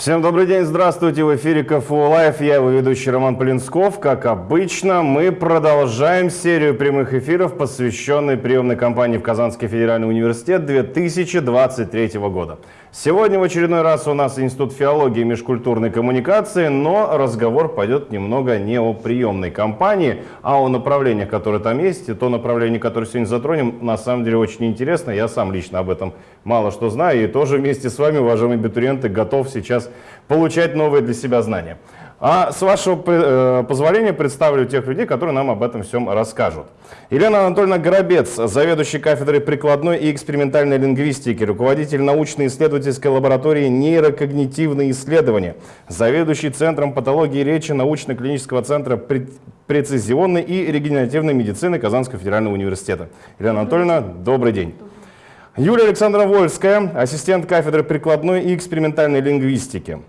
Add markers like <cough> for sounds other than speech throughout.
Всем добрый день, здравствуйте, в эфире КФУ Live, я его ведущий Роман Полинсков. Как обычно, мы продолжаем серию прямых эфиров, посвященной приемной кампании в Казанский федеральный университет 2023 года. Сегодня в очередной раз у нас Институт филологии и межкультурной коммуникации, но разговор пойдет немного не о приемной кампании, а о направлениях, которые там есть. И то направление, которое сегодня затронем, на самом деле очень интересно. Я сам лично об этом мало что знаю и тоже вместе с вами, уважаемые абитуриенты, готов сейчас получать новые для себя знания. А с вашего э, позволения представлю тех людей, которые нам об этом всем расскажут. Елена Анатольевна Горобец, заведующий кафедрой прикладной и экспериментальной лингвистики, руководитель научно-исследовательской лаборатории нейрокогнитивные исследования, заведующий Центром патологии речи научно-клинического центра прецизионной и регенеративной медицины Казанского федерального университета. Елена Анатольевна, добрый день. Юлия Александровна Вольская, ассистент кафедры прикладной и экспериментальной лингвистики.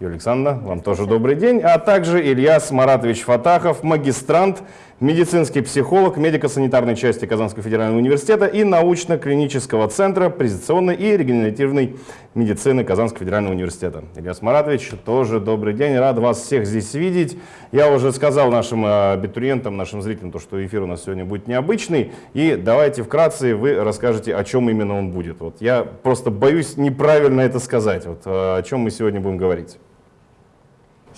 Юлия Александровна, вам тоже добрый день. А также Ильяс Маратович Фатахов, магистрант медицинский психолог медико-санитарной части Казанского федерального университета и научно-клинического центра презентационной и регенеративной медицины Казанского федерального университета. Ильяс Маратович, тоже добрый день, рад вас всех здесь видеть. Я уже сказал нашим э, абитуриентам, нашим зрителям, то, что эфир у нас сегодня будет необычный, и давайте вкратце вы расскажете, о чем именно он будет. Вот я просто боюсь неправильно это сказать, вот, э, о чем мы сегодня будем говорить.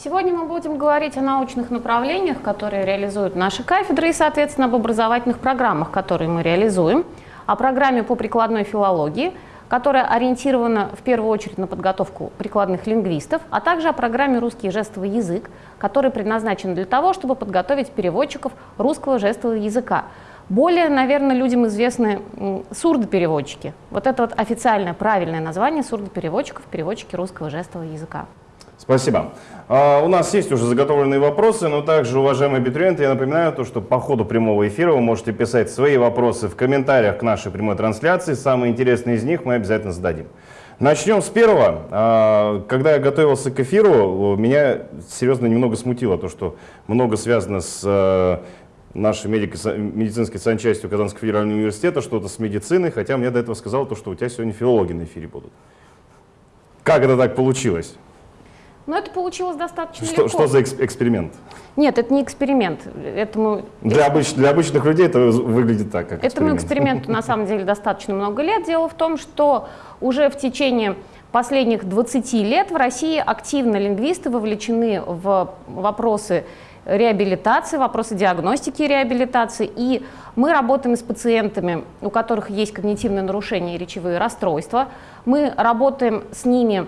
Сегодня мы будем говорить о научных направлениях, которые реализуют наши кафедры, и, соответственно, об образовательных программах, которые мы реализуем, о программе по прикладной филологии, которая ориентирована в первую очередь на подготовку прикладных лингвистов, а также о программе «Русский жестовый язык», который предназначен для того, чтобы подготовить переводчиков русского жестового языка. Более, наверное, людям известны сурдопереводчики. Вот это вот официальное правильное название сурдопереводчиков, переводчики русского жестового языка. Спасибо. А, у нас есть уже заготовленные вопросы, но также, уважаемые абитуриенты, я напоминаю, то, что по ходу прямого эфира вы можете писать свои вопросы в комментариях к нашей прямой трансляции. Самые интересные из них мы обязательно зададим. Начнем с первого. А, когда я готовился к эфиру, меня серьезно немного смутило то, что много связано с э, нашей медицинской санчастью Казанского федерального университета, что-то с медициной, хотя мне до этого сказал то, что у тебя сегодня филологи на эфире будут. Как это так получилось? Но это получилось достаточно что, легко. Что за эксперимент? Нет, это не эксперимент. Этому... Для, обыч... для обычных людей это выглядит так, как Этому эксперименту на самом деле достаточно много лет. Дело в том, что уже в течение последних 20 лет в России активно лингвисты вовлечены в вопросы реабилитации, вопросы диагностики и реабилитации. И мы работаем с пациентами, у которых есть когнитивные нарушения и речевые расстройства. Мы работаем с ними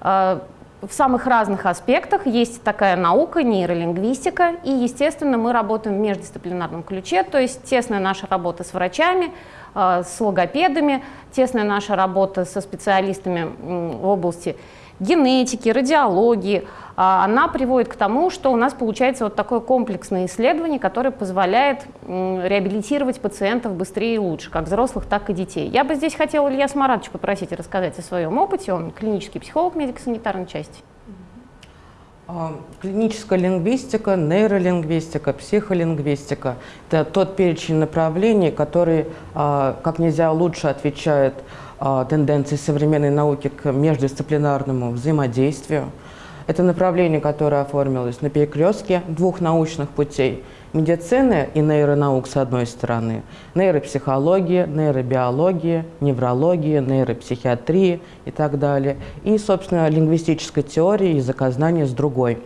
э, в самых разных аспектах. Есть такая наука, нейролингвистика, и, естественно, мы работаем в междисциплинарном ключе, то есть тесная наша работа с врачами, э, с логопедами, тесная наша работа со специалистами в области генетики, радиологии, а, она приводит к тому, что у нас получается вот такое комплексное исследование, которое позволяет реабилитировать пациентов быстрее и лучше, как взрослых, так и детей. Я бы здесь хотела Илья Смаратович попросить рассказать о своем опыте, он клинический психолог медико-санитарной части. А, клиническая лингвистика, нейролингвистика, психолингвистика – это тот перечень направлений, который а, как нельзя лучше отвечает тенденции современной науки к междисциплинарному взаимодействию. Это направление, которое оформилось на перекрестке двух научных путей – медицины и нейронаук с одной стороны, нейропсихологии, нейробиологии, неврологии, нейропсихиатрии и так далее, и, собственно, лингвистической теории языкознания с другой.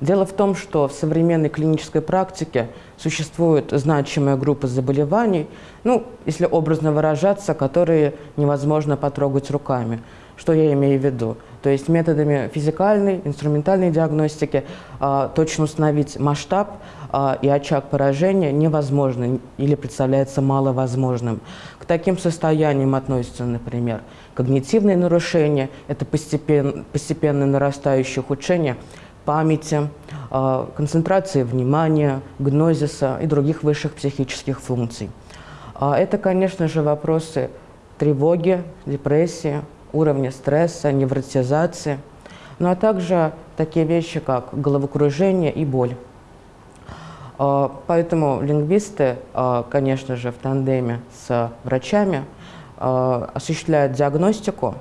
Дело в том, что в современной клинической практике существует значимая группа заболеваний, ну, если образно выражаться, которые невозможно потрогать руками. Что я имею в виду? То есть методами физикальной, инструментальной диагностики э, точно установить масштаб э, и очаг поражения невозможно или представляется маловозможным. К таким состояниям относятся, например, когнитивные нарушения, это постепенно, постепенно нарастающее ухудшение памяти, э, концентрации внимания, гнозиса и других высших психических функций. Э, это, конечно же, вопросы тревоги, депрессии, уровня стресса, невротизации, ну а также такие вещи, как головокружение и боль. А, поэтому лингвисты, а, конечно же, в тандеме с врачами а, осуществляют диагностику а,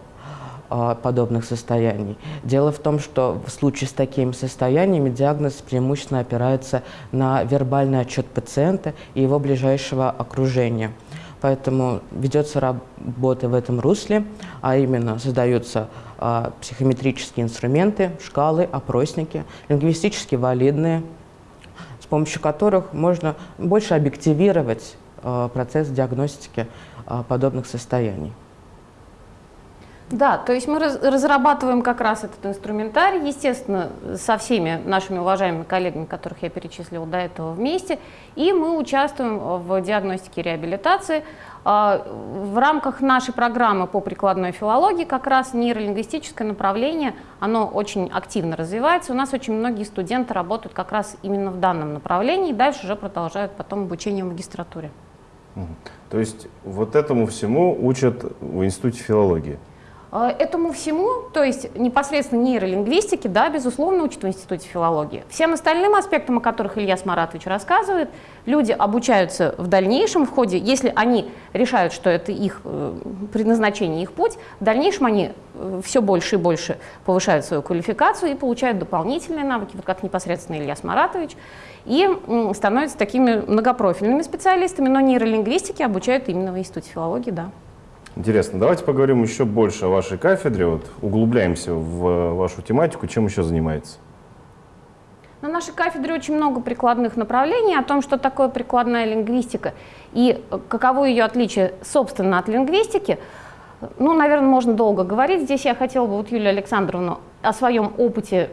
подобных состояний. Дело в том, что в случае с такими состояниями диагноз преимущественно опирается на вербальный отчет пациента и его ближайшего окружения. Поэтому ведется работа в этом русле, а именно создаются а, психометрические инструменты, шкалы, опросники, лингвистически валидные, с помощью которых можно больше объективировать а, процесс диагностики а, подобных состояний. Да, то есть мы раз, разрабатываем как раз этот инструментарий, естественно, со всеми нашими уважаемыми коллегами, которых я перечислила до этого вместе, и мы участвуем в диагностике реабилитации. А, в рамках нашей программы по прикладной филологии как раз нейролингвистическое направление, оно очень активно развивается. У нас очень многие студенты работают как раз именно в данном направлении и дальше уже продолжают потом обучение в магистратуре. То есть вот этому всему учат в Институте филологии? Э, этому всему, то есть непосредственно нейролингвистике, да, безусловно, учат в Институте филологии. Всем остальным аспектам, о которых Илья Маратович рассказывает, люди обучаются в дальнейшем в ходе, если они решают, что это их э, предназначение, их путь, в дальнейшем они э, все больше и больше повышают свою квалификацию и получают дополнительные навыки, вот как непосредственно Илья Маратович, и становятся такими многопрофильными специалистами, но нейролингвистике обучают именно в Институте филологии, да. Интересно. Давайте поговорим еще больше о вашей кафедре. Вот углубляемся в вашу тематику. Чем еще занимается? На нашей кафедре очень много прикладных направлений о том, что такое прикладная лингвистика и каково ее отличие, собственно, от лингвистики. Ну, наверное, можно долго говорить. Здесь я хотела бы вот Юлию Александровну о своем опыте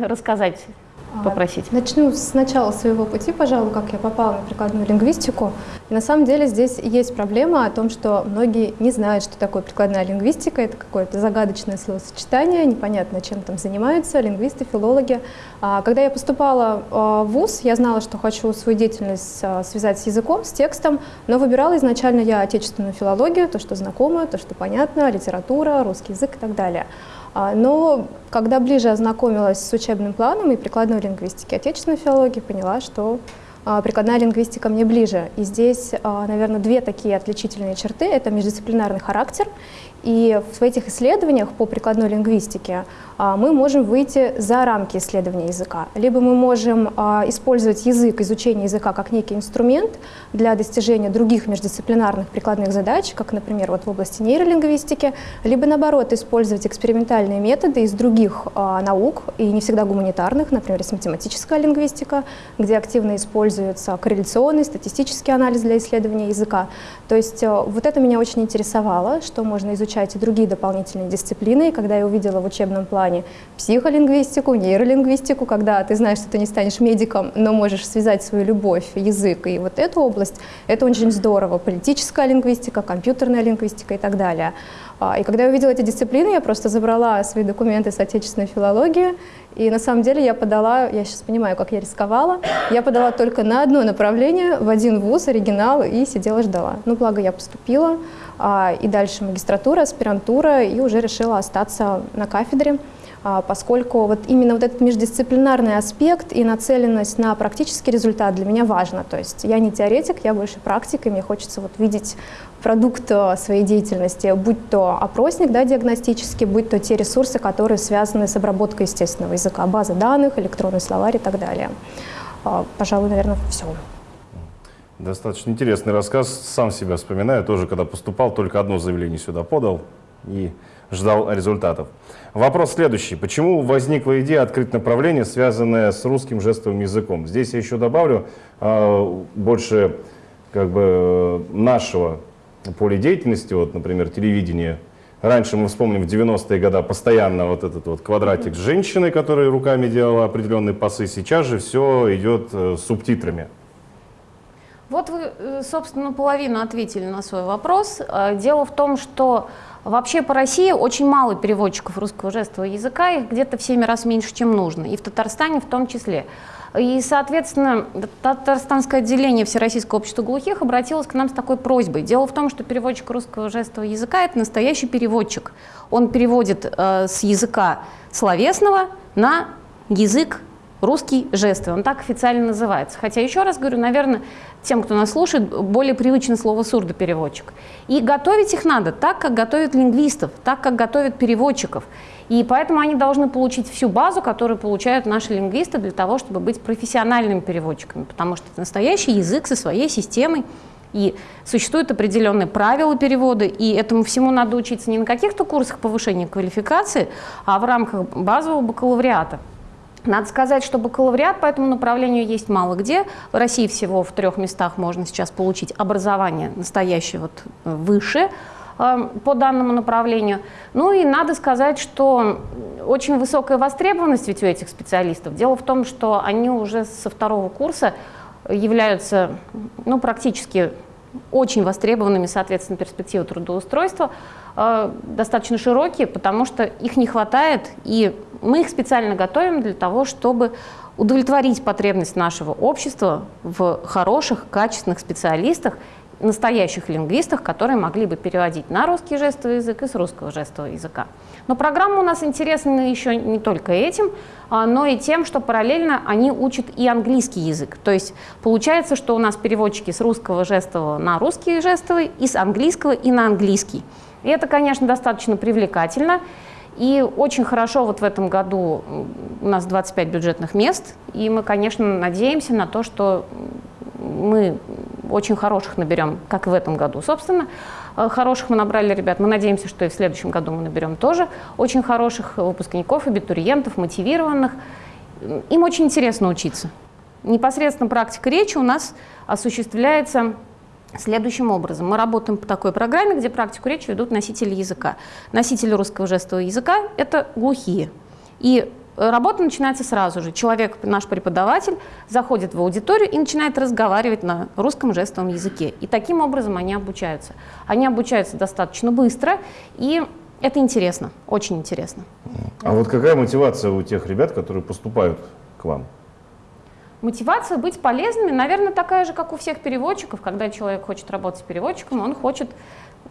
рассказать а, попросить? Начну с начала своего пути, пожалуй, как я попала на прикладную лингвистику. И на самом деле здесь есть проблема о том, что многие не знают, что такое прикладная лингвистика. Это какое-то загадочное словосочетание, непонятно, чем там занимаются лингвисты, филологи. А, когда я поступала а, в ВУЗ, я знала, что хочу свою деятельность связать с языком, с текстом, но выбирала изначально я отечественную филологию, то, что знакомо, то, что понятно, литература, русский язык и так далее. А, но когда ближе ознакомилась с учебным планом и прикладной лингвистики отечественной филологии, поняла, что а, прикладная лингвистика мне ближе. И здесь, а, наверное, две такие отличительные черты. Это междисциплинарный характер и в этих исследованиях по прикладной лингвистике мы можем выйти за рамки исследования языка. Либо мы можем а, использовать язык, изучение языка как некий инструмент для достижения других междисциплинарных прикладных задач, как, например, вот в области нейролингвистики, либо, наоборот, использовать экспериментальные методы из других а, наук, и не всегда гуманитарных, например, из математическая лингвистика, где активно используется корреляционный, статистический анализ для исследования языка. То есть вот это меня очень интересовало, что можно изучать и другие дополнительные дисциплины. И когда я увидела в учебном плане психолингвистику, нейролингвистику, когда ты знаешь, что ты не станешь медиком, но можешь связать свою любовь, язык и вот эту область, это очень здорово. Политическая лингвистика, компьютерная лингвистика и так далее. А, и когда я увидела эти дисциплины, я просто забрала свои документы с отечественной филологии, и на самом деле я подала, я сейчас понимаю, как я рисковала, я подала только на одно направление, в один вуз, оригинал, и сидела ждала. Ну, благо я поступила, а, и дальше магистратура, аспирантура, и уже решила остаться на кафедре, поскольку вот именно вот этот междисциплинарный аспект и нацеленность на практический результат для меня важно. То есть я не теоретик, я больше практик, и мне хочется вот видеть продукт э, своей деятельности, будь то опросник да, диагностический, будь то те ресурсы, которые связаны с обработкой естественного языка, базы данных, электронный словарь и так далее. А, пожалуй, наверное, все. Достаточно интересный рассказ. Сам себя вспоминаю. Тоже, когда поступал, только одно заявление сюда подал и ждал результатов. Вопрос следующий. Почему возникла идея открыть направление, связанное с русским жестовым языком? Здесь я еще добавлю э, больше как бы нашего поля деятельности, вот, например, телевидение. Раньше мы вспомним в 90-е годы постоянно вот этот вот квадратик с женщиной, которая руками делала определенные пасы. Сейчас же все идет э, с субтитрами. Вот вы, э, собственно, половину ответили на свой вопрос. Э, дело в том, что вообще по России очень мало переводчиков русского жестового языка, их где-то в 7 раз меньше, чем нужно, и в Татарстане в том числе. И, соответственно, татарстанское отделение Всероссийского общества глухих обратилось к нам с такой просьбой. Дело в том, что переводчик русского жестового языка – это настоящий переводчик. Он переводит э, с языка словесного на язык русский жестовый. Он так официально называется. Хотя, еще раз говорю, наверное, тем, кто нас слушает, более привычно слово сурдопереводчик. И готовить их надо так, как готовят лингвистов, так, как готовят переводчиков. И поэтому они должны получить всю базу, которую получают наши лингвисты для того, чтобы быть профессиональными переводчиками, потому что это настоящий язык со своей системой, и существуют определенные правила перевода, и этому всему надо учиться не на каких-то курсах повышения квалификации, а в рамках базового бакалавриата. Надо сказать, что бакалавриат по этому направлению есть мало где. В России всего в трех местах можно сейчас получить образование настоящее вот э, выше э, по данному направлению. Ну и надо сказать, что очень высокая востребованность ведь у этих специалистов. Дело в том, что они уже со второго курса являются ну, практически очень востребованными, соответственно, перспективы трудоустройства, э, достаточно широкие, потому что их не хватает, и мы их специально готовим для того, чтобы удовлетворить потребность нашего общества в хороших, качественных специалистах, настоящих лингвистах, которые могли бы переводить на русский жестовый язык и с русского жестового языка. Но программа у нас интересна еще не только этим, а, но и тем, что параллельно они учат и английский язык. То есть получается, что у нас переводчики с русского жестового на русский жестовый и с английского и на английский. И это, конечно, достаточно привлекательно. И очень хорошо вот в этом году у нас 25 бюджетных мест, и мы, конечно, надеемся на то, что мы очень хороших наберем, как и в этом году, собственно. Э, хороших мы набрали ребят. Мы надеемся, что и в следующем году мы наберем тоже очень хороших выпускников, абитуриентов, мотивированных. Им очень интересно учиться. Непосредственно практика речи у нас осуществляется следующим образом. Мы работаем по такой программе, где практику речи ведут носители языка. Носители русского жестового языка – это глухие. И Работа начинается сразу же. Человек, наш преподаватель, заходит в аудиторию и начинает разговаривать на русском жестовом языке. И таким образом они обучаются. Они обучаются достаточно быстро, и это интересно, очень интересно. А вот какая мотивация у тех ребят, которые поступают к вам? Мотивация быть полезными, наверное, такая же, как у всех переводчиков. Когда человек хочет работать переводчиком, он хочет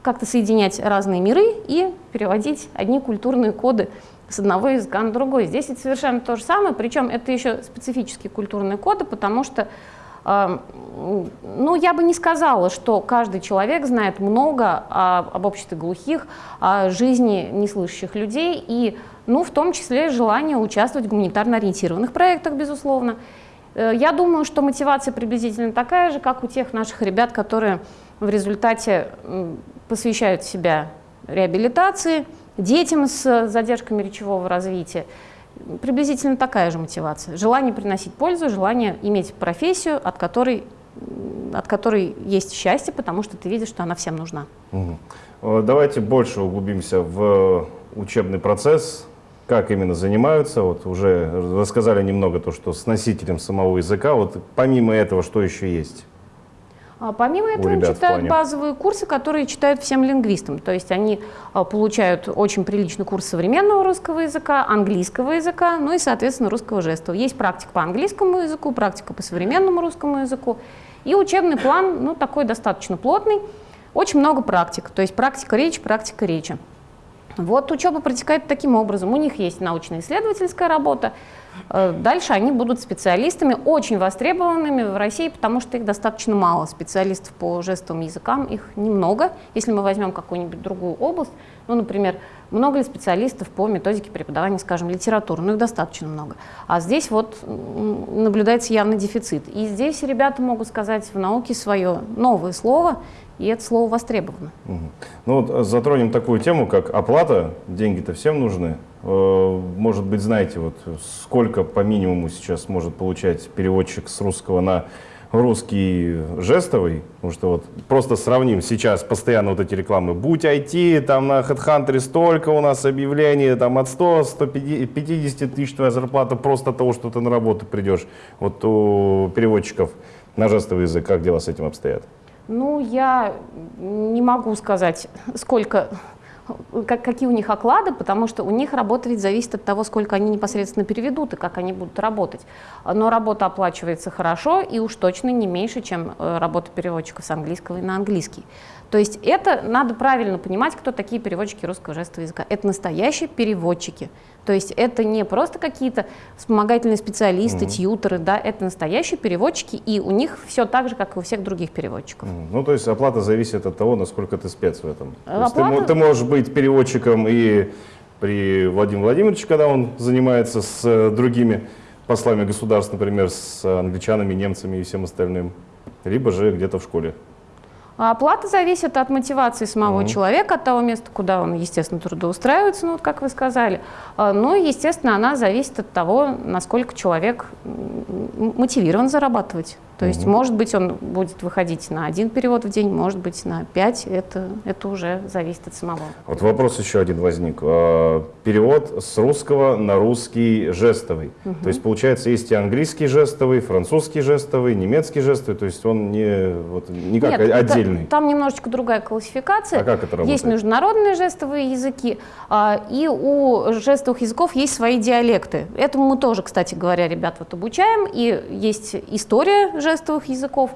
как-то соединять разные миры и переводить одни культурные коды с одного языка на другой. Здесь это совершенно то же самое, причем это еще специфические культурные коды, потому что э, ну, я бы не сказала, что каждый человек знает много о, об обществе глухих, о жизни неслышащих людей, и, ну, в том числе желание участвовать в гуманитарно ориентированных проектах, безусловно. Э, я думаю, что мотивация приблизительно такая же, как у тех наших ребят, которые в результате посвящают себя реабилитации, детям с задержками речевого развития. Приблизительно такая же мотивация. Желание приносить пользу, желание иметь профессию, от которой, от которой есть счастье, потому что ты видишь, что она всем нужна. Угу. Давайте больше углубимся в учебный процесс, как именно занимаются. Вот уже рассказали немного то, что с носителем самого языка. Вот помимо этого, что еще есть? А помимо этого, они читают базовые курсы, которые читают всем лингвистам. То есть они а, получают очень приличный курс современного русского языка, английского языка, ну и, соответственно, русского жестового. Есть практика по английскому языку, практика по современному русскому языку. И учебный план, ну, такой достаточно плотный. Очень много практик, то есть практика речи, практика речи. Вот учеба протекает таким образом. У них есть научно-исследовательская работа, дальше они будут специалистами, очень востребованными в России, потому что их достаточно мало. Специалистов по жестовым языкам их немного. Если мы возьмем какую-нибудь другую область, ну, например, много ли специалистов по методике преподавания, скажем, литературы? Ну, их достаточно много. А здесь вот наблюдается явный дефицит. И здесь ребята могут сказать в науке свое новое слово, и это слово востребовано. Угу. Ну вот затронем такую тему, как оплата. Деньги-то всем нужны. Э, может быть, знаете, вот сколько по минимуму сейчас может получать переводчик с русского на русский жестовый, потому что вот просто сравним сейчас постоянно вот эти рекламы, будь IT, там на HeadHunter столько у нас объявлений, там от 100, 150 тысяч твоя зарплата просто от того, что ты на работу придешь. Вот у переводчиков на жестовый язык, как дела с этим обстоят? Ну, я не могу сказать, сколько как, какие у них оклады, потому что у них работа ведь зависит от того, сколько они непосредственно переведут и как они будут работать. Но работа оплачивается хорошо и уж точно не меньше, чем э, работа переводчика с английского и на английский. То есть это надо правильно понимать, кто такие переводчики русского жестового языка. Это настоящие переводчики. То есть это не просто какие-то вспомогательные специалисты, Мгм. тьютеры, да, это настоящие переводчики, и у них все так же, как и у всех других переводчиков. Мгм. Ну, то есть оплата зависит от того, насколько ты спец в этом. Ты, Оплата- мо- ты можешь быть переводчиком и при Владимире Владимировиче, когда он занимается с э, другими послами государств, например, с англичанами, немцами и всем остальным, либо же где-то в школе. А оплата зависит от мотивации самого Мгм. человека, от того места, куда он, естественно, трудоустраивается, ну, вот как вы сказали. А, Ну, и, естественно, она зависит от того, насколько человек мотивирован зарабатывать. То есть, Мгм. может быть, он будет выходить на один перевод в день, может быть, на пять. Это, это уже зависит от самого. Вот вопрос еще один возник. Э, Перевод с русского на русский жестовый. То есть, получается, есть и английский жестовый, французский жестовый, немецкий жестовый, то есть он не, вот, не как Нет, о- это- отдельный. там немножечко другая классификация. А как это работает? Есть международные жестовые языки, а, и у жестовых языков есть свои диалекты. Этому мы тоже, кстати говоря, ребят вот обучаем, и есть история жестовых языков.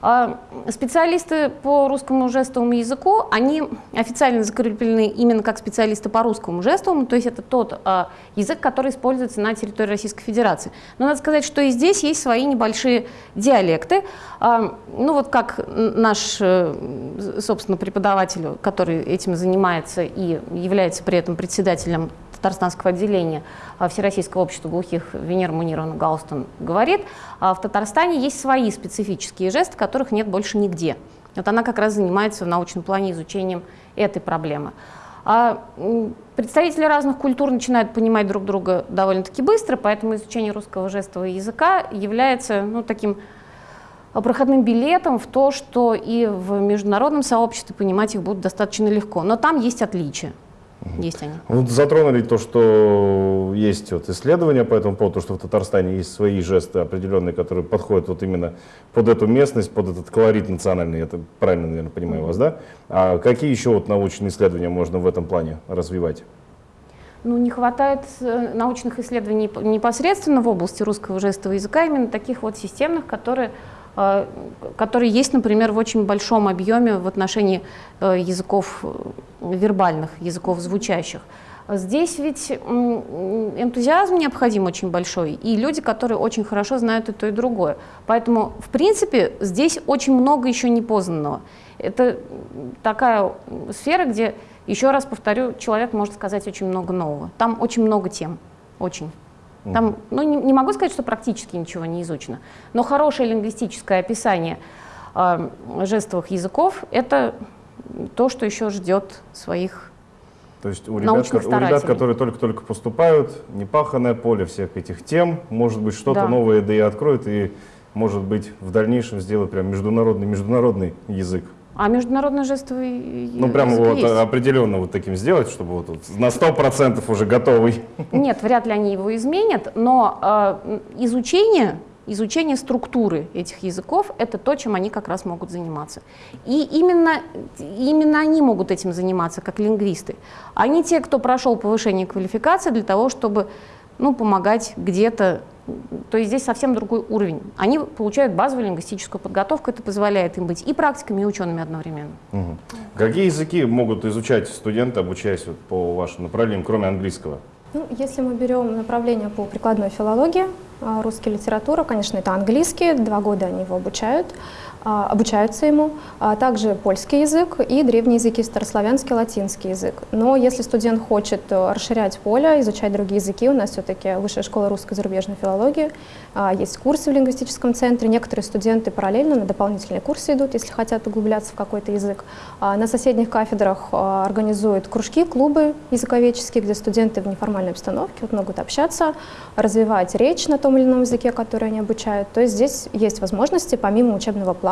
А, Специалисты по русскому жестовому языку, они официально закреплены именно как специалисты по русскому жестовому, то есть это тот а, язык, который используется на территории Российской Федерации. Но надо сказать, что и здесь есть свои небольшие диалекты. А, Ну вот как наш, э, собственно, преподаватель, который этим занимается и является при этом председателем татарстанского отделения а, Всероссийского общества глухих Венера Мунировна Галстон говорит, а, в Татарстане есть свои специфические жесты, которых нет больше нигде. Вот она как раз занимается в научном плане изучением этой проблемы. А, представители разных культур начинают понимать друг друга довольно-таки быстро, поэтому изучение русского жестового языка является ну, таким проходным билетом в то, что и в международном сообществе понимать их будут достаточно легко. Но там есть отличия. Есть они. Вот затронули то, что есть вот исследования по этому поводу, что в Татарстане есть свои жесты определенные, которые подходят вот именно под эту местность, под этот колорит национальный. Это правильно, наверное, понимаю вас, да? А какие еще вот научные исследования можно в этом плане развивать? Ну, не хватает э, научных исследований непосредственно в области русского жестового языка, именно таких вот системных, которые, э, которые есть, например, в очень большом объеме в отношении э, языков э, вербальных, языков звучащих. Здесь ведь энтузиазм необходим очень большой, и люди, которые очень хорошо знают и то, и другое. Поэтому, в принципе, здесь очень много еще непознанного. Это такая сфера, где, еще раз повторю, человек может сказать очень много нового. Там очень много тем, очень. Там, ну, не, не могу сказать, что практически ничего не изучено, но хорошее лингвистическое описание э, жестовых языков – это то, что еще ждет своих То есть у ребят, у ребят, которые только-только поступают, непаханное поле всех этих тем, может быть, что-то Да. новое да и откроет, и, может быть, в дальнейшем сделать прям международный, международный язык. А международный жестовый Ну, прям язык вот есть. определенно вот таким сделать, чтобы вот, на 100% уже готовый. <laughs> Нет, вряд ли они его изменят, но э, изучение, изучение структуры этих языков – это то, чем они как раз могут заниматься. И именно, именно они могут этим заниматься, как лингвисты. Они те, кто прошел повышение квалификации для того, чтобы ну, помогать где-то. То есть здесь совсем другой уровень. Они получают базовую лингвистическую подготовку, это позволяет им быть и практиками, и учеными одновременно. Мгм. Какие языки могут изучать студенты, обучаясь вот по вашим направлениям, кроме английского? Ну, если мы берем направление по прикладной филологии, а, русский литература, конечно, это английский, два года они его обучают, обучаются ему, а также польский язык и древние языки, старославянский, латинский язык. Но если студент хочет э, расширять поле, изучать другие языки, у нас все-таки Высшая школа русской зарубежной филологии, а, есть курсы в лингвистическом центре, некоторые студенты параллельно на дополнительные курсы идут, если хотят углубляться в какой-то язык. А, На соседних кафедрах а, организуют кружки, клубы языковедческие, где студенты в неформальной обстановке вот могут общаться, развивать речь на том или ином языке, который они обучают. То есть здесь есть возможности, помимо учебного плана,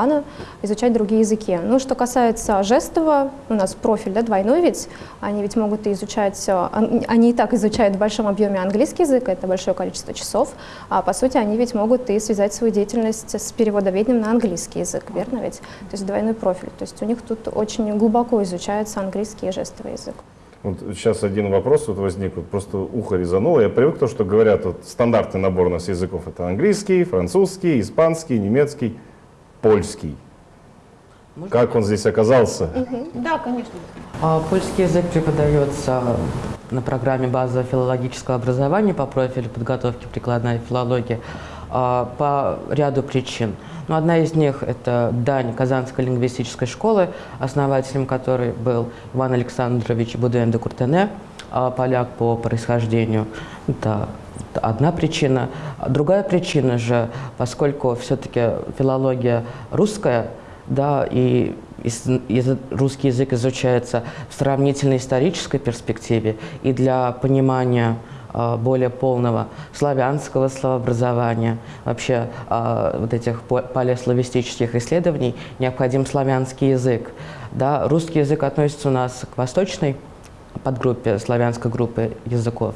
изучать другие языки. Ну, что касается жестового, у нас профиль да, двойной ведь, они ведь могут и изучать, э, они и так изучают в большом объеме английский язык, это большое количество часов, а по сути они ведь могут и связать свою деятельность с переводоведением на английский язык, верно ведь? То есть двойной профиль. То есть у них тут очень глубоко изучается английский и жестовый язык. Вот сейчас один вопрос вот возник, вот просто ухо резануло. Я привык то, что говорят, вот стандартный набор у нас языков это английский, французский, испанский, немецкий, польский. Как он здесь оказался? Да, конечно. А Польский язык преподается на программе базового филологического образования по профилю подготовки прикладная филология а, по ряду причин. Но ну, одна из них – это дань Казанской лингвистической школы, основателем которой был Иван Александрович Будуэн де Куртене, а, поляк по происхождению. Это одна причина. Другая причина же, поскольку все-таки филология русская, да, и русский язык изучается в сравнительно исторической перспективе, и для понимания а, более полного славянского словообразования, вообще а, вот этих палеославистических исследований необходим славянский язык. Да, русский язык относится у нас к восточной подгруппе славянской группы языков.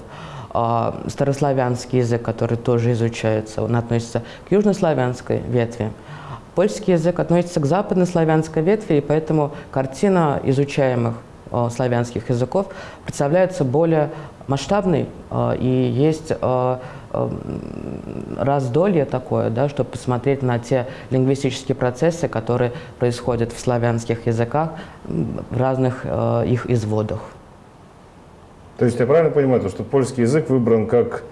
А старославянский язык, который тоже изучается, он относится к южнославянской ветви. Польский язык относится к западнославянской ветви, и поэтому картина изучаемых э, славянских языков представляется более масштабной, э, и есть раздолье такое, да, чтобы посмотреть на те лингвистические процессы, которые происходят в славянских языках в разных их изводах. То есть я правильно понимаю, что польский язык выбран как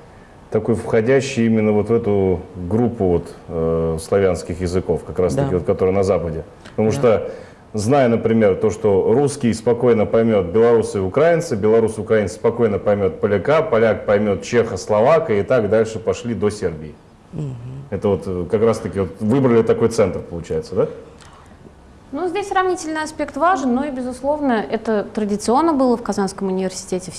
такой входящий именно вот в эту группу вот, э, славянских языков, как раз таки, да. вот, которые на Западе. Потому да. что, зная, например, то, что русский спокойно поймет белорусы и украинцы, белорус и украинец спокойно поймет поляка, поляк поймет чеха, словака, и так дальше пошли до Сербии. Угу. Это вот э, как раз таки вот выбрали такой центр, получается, да? Ну, здесь сравнительный аспект важен, но и, безусловно, это традиционно было в Казанском университете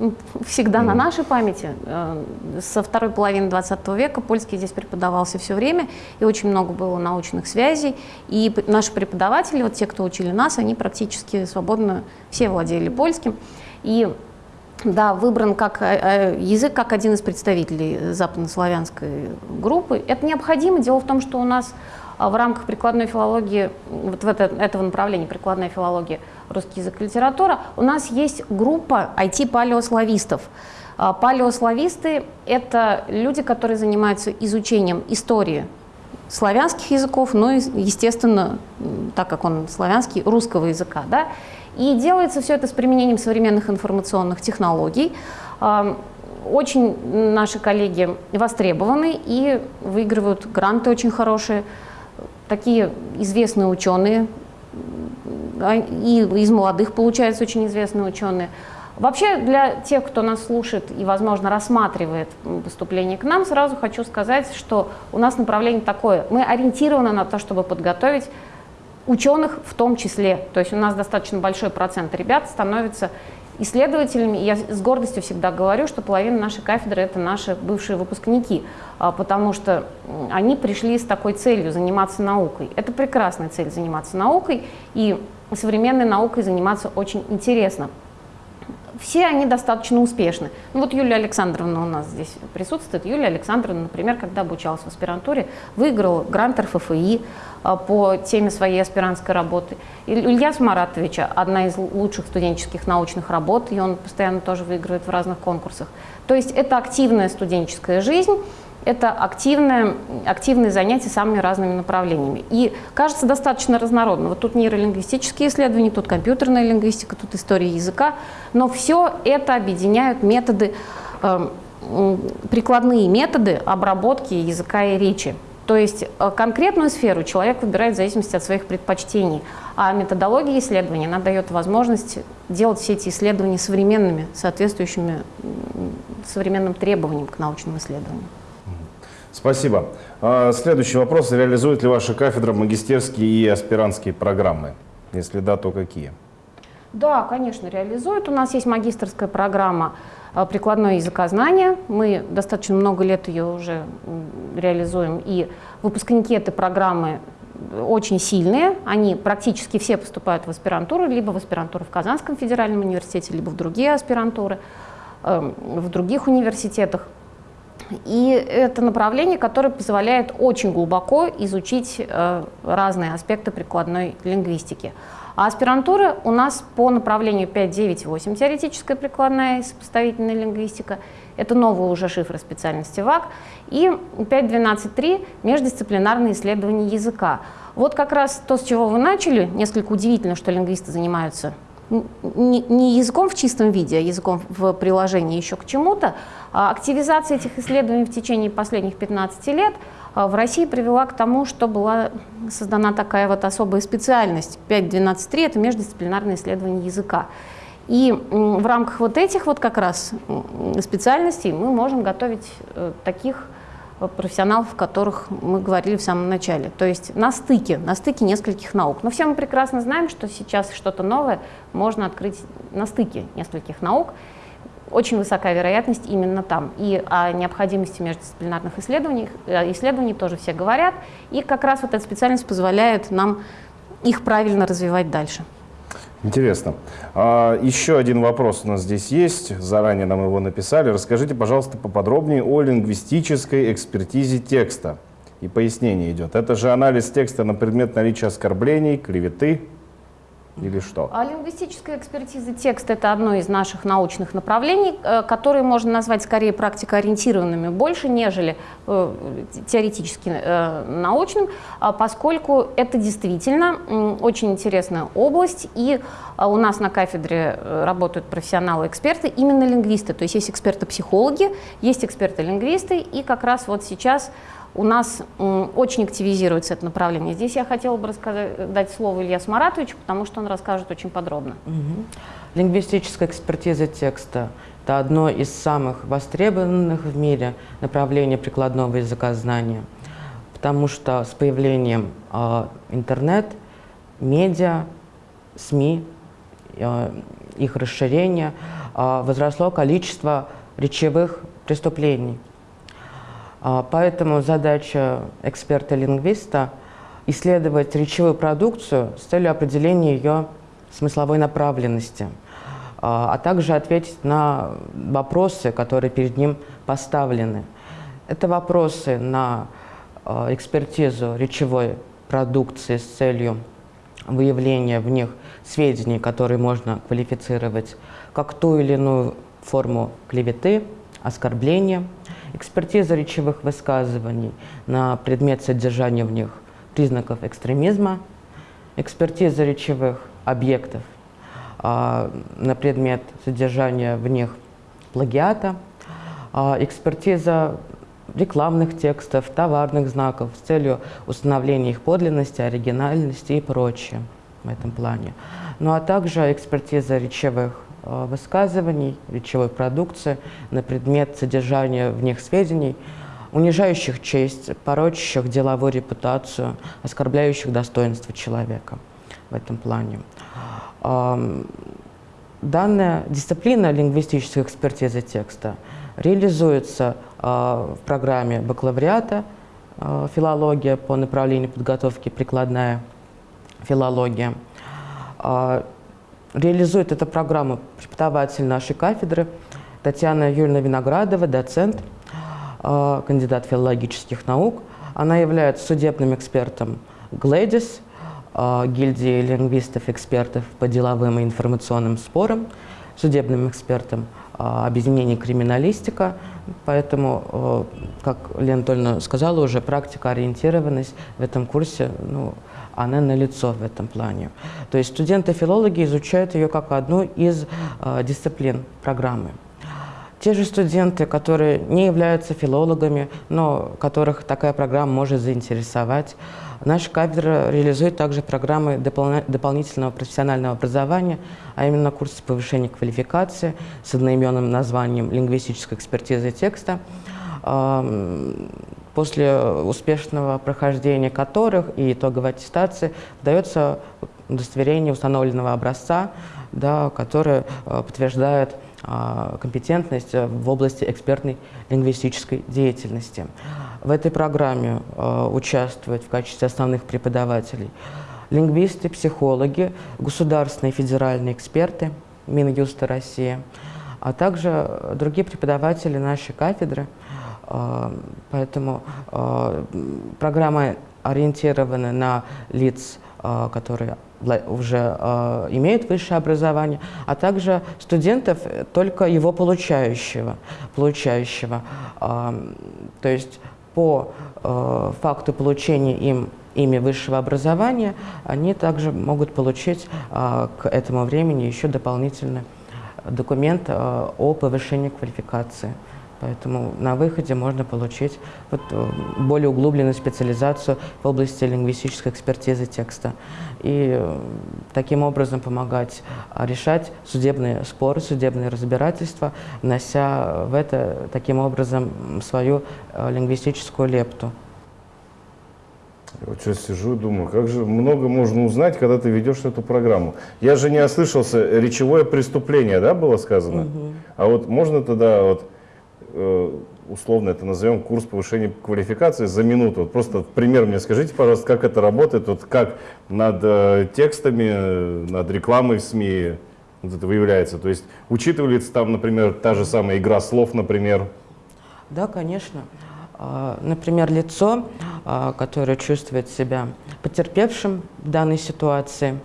ну, <laughs> всегда mm. на нашей памяти. Э, со второй половины 20 века польский здесь преподавался все время, и очень много было научных связей. И наши преподаватели, вот те, кто учили нас, они практически свободно все владели польским. И да, выбран как э, э, язык как один из представителей западнославянской группы. Это необходимо. Дело в том, что у нас в рамках прикладной филологии, вот в это, этого направления прикладная филология, русский язык и литература, у нас есть группа IT-палеославистов. А палеослависты – это люди, которые занимаются изучением истории славянских языков, но, естественно, так как он славянский, русского языка. Да? И делается все это с применением современных информационных технологий. Очень наши коллеги востребованы и выигрывают гранты очень хорошие такие известные ученые, и из молодых получаются очень известные ученые. Вообще, для тех, кто нас слушает и, возможно, рассматривает поступление к нам, сразу хочу сказать, что у нас направление такое. Мы ориентированы на то, чтобы подготовить ученых в том числе. То есть у нас достаточно большой процент ребят становится исследователями. Я с гордостью всегда говорю, что половина нашей кафедры – это наши бывшие выпускники, а, потому что они пришли с такой целью – заниматься наукой. Это прекрасная цель – заниматься наукой, и современной наукой заниматься очень интересно все они достаточно успешны. Ну вот Юлия Александровна у нас здесь присутствует. Юлия Александровна, например, когда обучалась в аспирантуре, выиграла грант РФФИ а, по теме своей аспирантской работы. Илья Маратовича одна из лучших студенческих научных работ, и он постоянно тоже выигрывает в разных конкурсах. То есть это активная студенческая жизнь, это активное, активные занятия самыми разными направлениями. И кажется достаточно разнородно. Вот тут нейролингвистические исследования, тут компьютерная лингвистика, тут история языка. Но все это объединяют методы, э, прикладные методы обработки языка и речи. То есть э, конкретную сферу человек выбирает в зависимости от своих предпочтений, а методология исследования она дает возможность делать все эти исследования современными, соответствующими современным требованиям к научным исследованиям. Спасибо. А, следующий вопрос. Реализует ли ваша кафедра магистерские и аспирантские программы? Если да, то какие? Да, конечно, реализует. У нас есть магистрская программа а, прикладное языкознание. Мы достаточно много лет ее уже реализуем. И выпускники этой программы очень сильные. Они практически все поступают в аспирантуру, либо в аспирантуру в Казанском федеральном университете, либо в другие аспирантуры, эм, в других университетах. И это направление, которое позволяет очень глубоко изучить э, разные аспекты прикладной лингвистики. А аспирантура у нас по направлению 5.9.8 теоретическая прикладная и сопоставительная лингвистика. Это новые уже шифры специальности ВАК. И 5.12.3 междисциплинарные исследования языка. Вот как раз то, с чего вы начали. Несколько удивительно, что лингвисты занимаются не, языком в чистом виде, а языком в приложении еще к чему-то. А активизация этих исследований в течение последних 15 лет а, в России привела к тому, что была создана такая вот особая специальность 5.12.3 – это междисциплинарное исследование языка. И в рамках вот этих вот как раз специальностей мы можем готовить э, таких профессионалов, о которых мы говорили в самом начале. То есть на стыке, на стыке нескольких наук. Но все мы прекрасно знаем, что сейчас что-то новое можно открыть на стыке нескольких наук. Очень высокая вероятность именно там. И о необходимости междисциплинарных исследований, э, исследований тоже все говорят. И как раз вот эта специальность позволяет нам их правильно развивать дальше. Интересно. А, еще один вопрос у нас здесь есть, заранее нам его написали. Расскажите, пожалуйста, поподробнее о лингвистической экспертизе текста. И пояснение идет. Это же анализ текста на предмет наличия оскорблений, клеветы, или что? А лингвистическая экспертиза текста – это одно из наших научных направлений, э, которые можно назвать скорее практикоориентированными больше, нежели э, теоретически э, научным, а поскольку это действительно очень интересная область, и у нас на кафедре работают профессионалы-эксперты, именно лингвисты, то есть есть эксперты-психологи, есть эксперты-лингвисты, и как раз вот сейчас у нас очень активизируется это направление. Здесь я хотела бы дать слово Ильясу Маратовичу, потому что он расскажет очень подробно. Угу. Лингвистическая экспертиза текста – это одно из самых востребованных в мире направлений прикладного языкознания, потому что с появлением э, интернет, медиа, СМИ, э, их расширения э, возросло количество речевых преступлений – а, поэтому задача эксперта-лингвиста – исследовать речевую продукцию с целью определения ее смысловой направленности, а, а также ответить на вопросы, которые перед ним поставлены. Это вопросы на а, экспертизу речевой продукции с целью выявления в них сведений, которые можно квалифицировать как ту или иную форму клеветы, оскорбления – экспертиза речевых высказываний на предмет содержания в них признаков экстремизма, экспертиза речевых объектов а, на предмет содержания в них плагиата, а, экспертиза рекламных текстов, товарных знаков с целью установления их подлинности, оригинальности и прочее в этом плане. Ну а также экспертиза речевых высказываний, речевой продукции на предмет содержания в них сведений, унижающих честь, порочащих деловую репутацию, оскорбляющих достоинство человека в этом плане. Данная дисциплина лингвистической экспертизы текста реализуется э, в программе бакалавриата э, филология по направлению подготовки прикладная филология. Реализует эту программу преподаватель нашей кафедры Татьяна Юрьевна Виноградова, доцент, э, кандидат филологических наук. Она является судебным экспертом ГЛЭДИС, э, гильдии лингвистов-экспертов по деловым и информационным спорам, судебным экспертом э, объединения криминалистика. Поэтому, как Лена Анатольевна сказала уже, практика ориентированность в этом курсе ну, она налицо в этом плане. То есть студенты-филологи изучают ее как одну из э, дисциплин программы. Те же студенты, которые не являются филологами, но которых такая программа может заинтересовать, наша кафедра реализует также программы допол дополнительного профессионального образования, а именно курсы повышения квалификации с одноименным названием «Лингвистическая экспертиза текста», после успешного прохождения которых и итоговой аттестации дается удостоверение установленного образца, да, которое э, подтверждает э, компетентность в области экспертной лингвистической деятельности. В этой программе э, участвуют в качестве основных преподавателей лингвисты, психологи, государственные федеральные эксперты Минюста России, а также другие преподаватели нашей кафедры – а, поэтому а, программа ориентирована на лиц, а, которые уже имеют высшее образование, а также студентов только его получающего. получающего. То есть по э, факту получения им ими высшего образования, они также могут получить э, к этому времени еще дополнительный документ э, о повышении квалификации. Поэтому на выходе можно получить вот, э, более углубленную специализацию в области лингвистической экспертизы текста. И э, таким образом помогать а, решать судебные споры, судебные разбирательства, внося в это таким образом свою э, лингвистическую лепту. Я вот сейчас сижу и думаю, как же много можно узнать, когда ты ведешь эту программу. Я же не ослышался, речевое преступление, да, было сказано? Угу. А вот можно тогда вот условно это назовем курс повышения квалификации за минуту. Вот просто пример мне скажите, пожалуйста, как это работает, вот как над э, текстами, э, над рекламой в СМИ вот это выявляется. То есть учитывается там, например, та же самая игра слов, например? Да, конечно. А, например, лицо, а, которое чувствует себя потерпевшим в данной ситуации,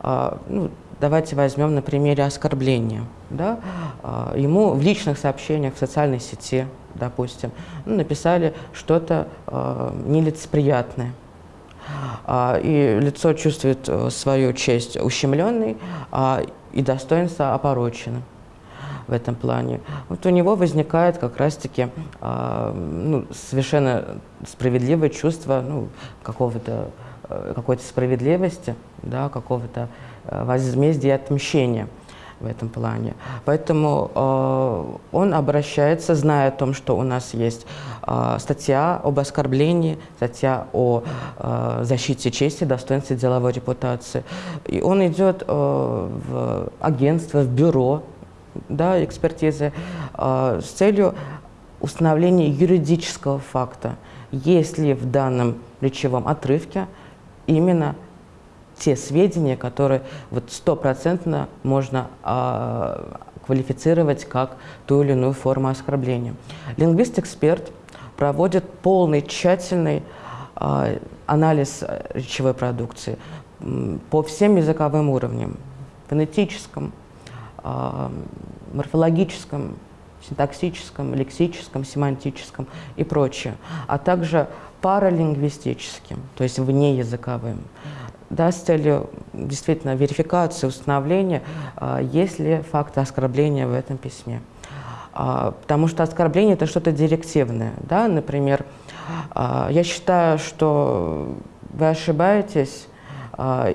а, ну, давайте возьмем на примере оскорбления – да, а, ему в личных сообщениях в социальной сети, допустим, ну, написали что-то э, нелицеприятное. А, и лицо чувствует э, свою честь ущемленной а, и достоинство опороченным в этом плане. Вот у него возникает как раз-таки ну, совершенно справедливое чувство ну, какого-то э, какой-то справедливости, да, какого-то возмездия и отмщения в этом плане. Поэтому э, он обращается, зная о том, что у нас есть э, статья об оскорблении, статья о э, защите чести, достоинстве деловой репутации. И он идет э, в агентство, в бюро да, экспертизы э, с целью установления юридического факта, есть ли в данном речевом отрывке именно те сведения, которые вот стопроцентно можно а, квалифицировать как ту или иную форму оскорбления. Лингвист-эксперт проводит полный, тщательный а, анализ речевой продукции по всем языковым уровням, фонетическом, а, морфологическом, синтаксическом, лексическом, семантическом и прочее, а также паралингвистическим, то есть внеязыковым да, с целью действительно верификации, установления, а, есть ли факты оскорбления в этом письме. А, потому что оскорбление – это что-то директивное. Да? Например, а, я считаю, что вы ошибаетесь,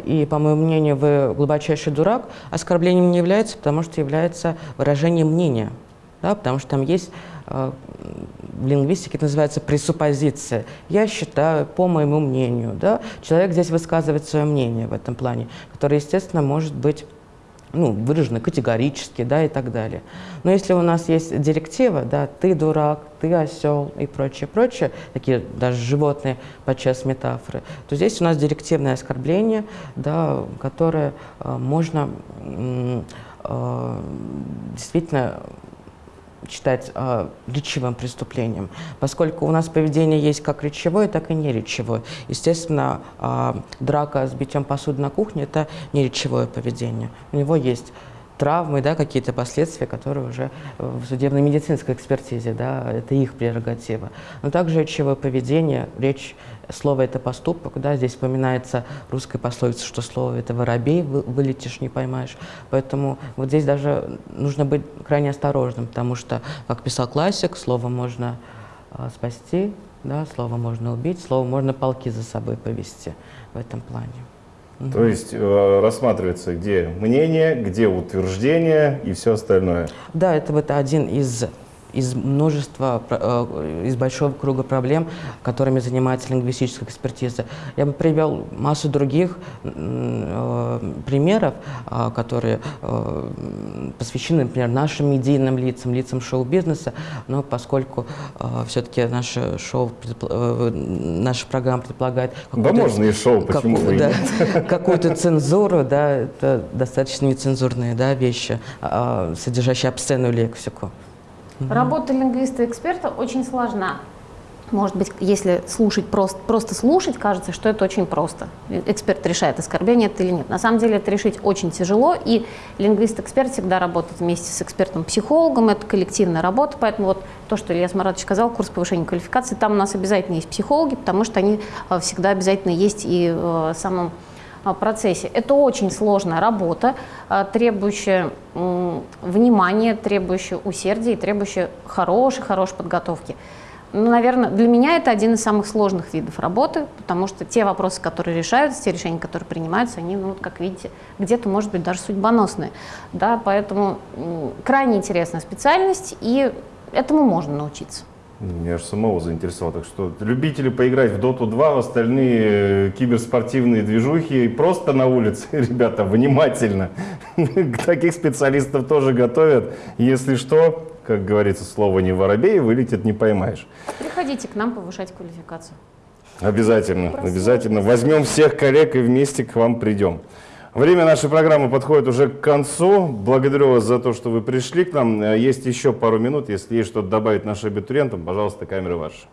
и, по моему мнению, вы глубочайший дурак, оскорблением не является, потому что является выражением мнения. Да? Потому что там есть лингвистике это называется пресуппозиция. Я считаю, по моему мнению, да, человек здесь высказывает свое мнение в этом плане, которое, естественно, может быть ну, выражено категорически, да, и так далее. Но если у нас есть директива, да, ты дурак, ты осел и прочее, прочее, такие даже животные подчас метафоры, то здесь у нас директивное оскорбление, да, которое э, можно э, действительно считать э, речевым преступлением, поскольку у нас поведение есть как речевое, так и неречевое. Естественно, э, драка с битьем посуды на кухне – это не речевое поведение. У него есть травмы, да, какие-то последствия, которые уже в судебно-медицинской экспертизе, да, это их прерогатива. Но также речевое поведение, речь Слово – это поступок, да, здесь вспоминается русская пословица, что слово – это воробей, вылетишь, не поймаешь. Поэтому вот здесь даже нужно быть крайне осторожным, потому что, как писал классик, слово можно э, спасти, да, слово можно убить, слово можно полки за собой повести в этом плане. То есть э, рассматривается, где мнение, где утверждение и все остальное. Да, это вот один из из множества, э, из большого круга проблем, которыми занимается лингвистическая экспертиза. Я бы привел массу других э, примеров, э, которые посвящены, например, нашим медийным лицам, лицам шоу-бизнеса, но поскольку все-таки наше шоу, наша программа предполагает... Да можно и шоу, почему какую, да, <laughs> Какую-то цензуру, да, это достаточно нецензурные да, вещи, а, содержащие обсценную лексику. Работа лингвиста-эксперта очень сложна. может быть, если слушать просто, просто слушать, кажется, что это очень просто. Эксперт решает, оскорбление это или нет. На самом деле это решить очень тяжело, и лингвист-эксперт всегда работает вместе с экспертом-психологом, это коллективная работа, поэтому вот то, что Илья Маратович сказал, курс повышения квалификации, там у нас обязательно есть психологи, потому что они э, всегда обязательно есть и в самом э, процессе. Это очень сложная работа, э, требующая внимания, требующая усердия и требующая хорошей-хорошей подготовки. Ну, наверное, для меня это один из самых сложных видов работы, потому что те вопросы, которые решаются, те решения, которые принимаются, они, ну, как видите, где-то, может быть, даже судьбоносные. Да, поэтому крайне интересная специальность, и этому можно научиться. Меня аж самого заинтересовало. Так что любители поиграть в Доту 2, в остальные э, киберспортивные движухи, просто на улице, <laughs> ребята, внимательно. <laughs> Таких специалистов тоже готовят. Если что, как говорится, слово не воробей, вылетит, не поймаешь. Приходите к нам повышать квалификацию. Обязательно, Просто обязательно. Возьмем всех коллег и вместе к вам придем. Время нашей программы подходит уже к концу. Благодарю вас за то, что вы пришли к нам. Есть еще пару минут. Если есть что-то добавить нашим абитуриентам, пожалуйста, камеры ваши.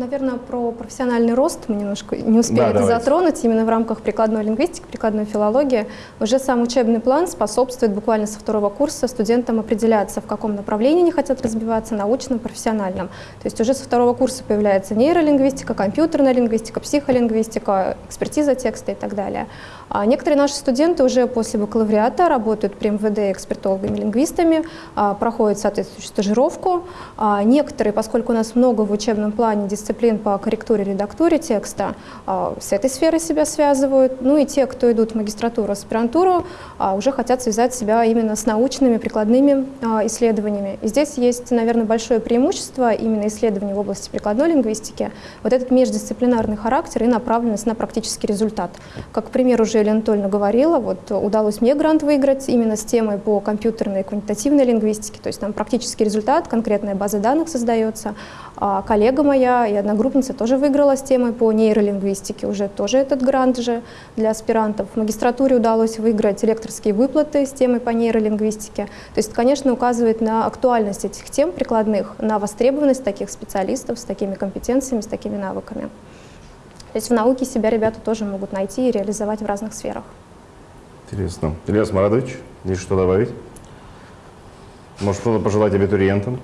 Наверное, про профессиональный рост мы немножко не успели да, это давайте. затронуть именно в рамках прикладной лингвистики, прикладной филологии. Уже сам учебный план способствует буквально со второго курса студентам определяться, в каком направлении они хотят разбиваться, научном, профессиональном. То есть уже со второго курса появляется нейролингвистика, компьютерная лингвистика, психолингвистика, экспертиза текста и так далее. А некоторые наши студенты уже после бакалавриата работают при МВД экспертологами-лингвистами, а, проходят соответствующую стажировку. А, некоторые, поскольку у нас много в учебном плане дисциплин по корректуре, редактуре текста, с этой сферой себя связывают. Ну и те, кто идут в магистратуру, аспирантуру, уже хотят связать себя именно с научными, прикладными исследованиями. И здесь есть, наверное, большое преимущество именно исследований в области прикладной лингвистики, вот этот междисциплинарный характер и направленность на практический результат. Как пример уже Елена Анатольевна говорила, вот удалось мне грант выиграть именно с темой по компьютерной и квантитативной лингвистике, то есть там практический результат, конкретная база данных создается. А коллега моя и одногруппница тоже выиграла с темой по нейролингвистике, уже тоже этот грант же для аспирантов. В магистратуре удалось выиграть лекторские выплаты с темой по нейролингвистике. То есть, конечно, указывает на актуальность этих тем прикладных, на востребованность таких специалистов с такими компетенциями, с такими навыками. То есть в науке себя ребята тоже могут найти и реализовать в разных сферах. Интересно. Ильяс Марадович, есть что добавить? Может, что-то пожелать абитуриентам?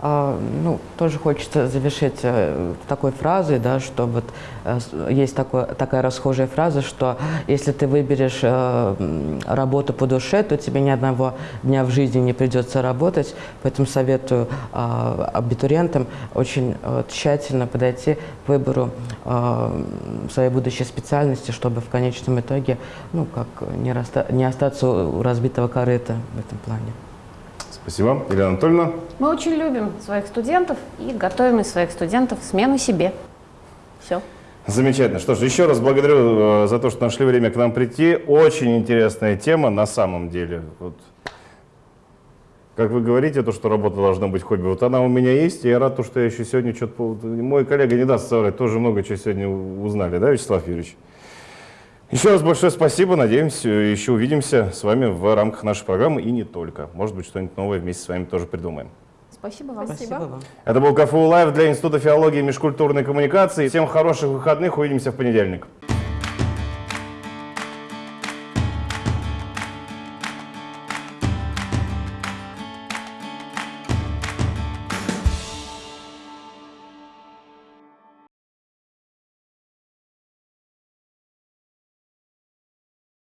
А, ну, тоже хочется завершить э, такой фразой, да, что вот э, есть такой, такая расхожая фраза, что если ты выберешь э, работу по душе, то тебе ни одного дня в жизни не придется работать. Поэтому советую а, абитуриентам очень тщательно подойти к выбору своей будущей специальности, чтобы в конечном итоге ну, как не, раста не остаться у разбитого корыта в этом плане. Спасибо. Елена Анатольевна? Мы очень любим своих студентов и готовим из своих студентов смену себе. Все. Замечательно. Что ж, еще раз благодарю э, за то, что нашли время к нам прийти. Очень интересная тема на самом деле. Вот. Как вы говорите, то, что работа должна быть хобби, вот она у меня есть, и я рад, что я еще сегодня что-то... Мой коллега не даст соврать, тоже много чего сегодня узнали, да, Вячеслав Юрьевич? Еще раз большое спасибо. Надеемся, еще увидимся с вами в рамках нашей программы и не только. Может быть, что-нибудь новое вместе с вами тоже придумаем. Спасибо вам. Спасибо. вам. Это был КФУ Лайв для Института филологии и межкультурной коммуникации. Всем хороших выходных. Увидимся в понедельник.